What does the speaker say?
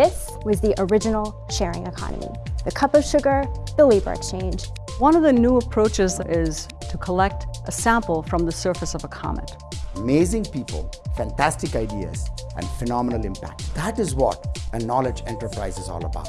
This was the original sharing economy. The cup of sugar, the labor exchange. One of the new approaches is to collect a sample from the surface of a comet. Amazing people, fantastic ideas, and phenomenal impact. That is what a knowledge enterprise is all about.